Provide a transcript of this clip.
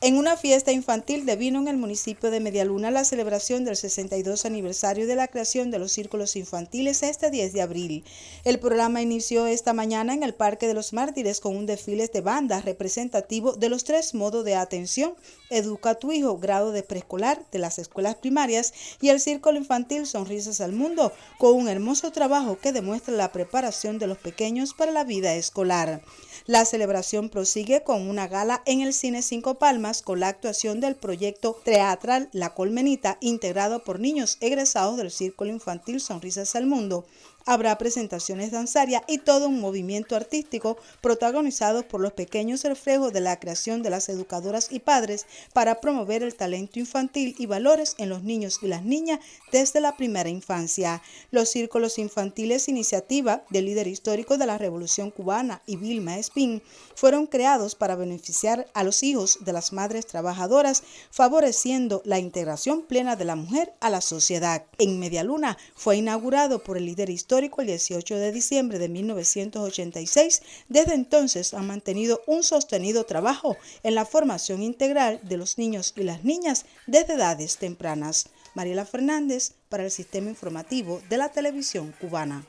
En una fiesta infantil devino en el municipio de Medialuna la celebración del 62 aniversario de la creación de los círculos infantiles este 10 de abril. El programa inició esta mañana en el Parque de los Mártires con un desfile de bandas representativo de los tres modos de atención, Educa a tu hijo, grado de preescolar de las escuelas primarias y el Círculo Infantil Sonrisas al Mundo, con un hermoso trabajo que demuestra la preparación de los pequeños para la vida escolar. La celebración prosigue con una gala en el Cine Cinco Palmas con la actuación del proyecto teatral La Colmenita, integrado por niños egresados del Círculo Infantil Sonrisas al Mundo. Habrá presentaciones danzarias y todo un movimiento artístico protagonizado por los pequeños reflejos de la creación de las educadoras y padres para promover el talento infantil y valores en los niños y las niñas desde la primera infancia. Los círculos infantiles, iniciativa del líder histórico de la Revolución Cubana y Vilma Espín, fueron creados para beneficiar a los hijos de las madres trabajadoras, favoreciendo la integración plena de la mujer a la sociedad. En Medialuna fue inaugurado por el líder histórico el 18 de diciembre de 1986. Desde entonces han mantenido un sostenido trabajo en la formación integral de los niños y las niñas desde edades tempranas. Mariela Fernández para el Sistema Informativo de la Televisión Cubana.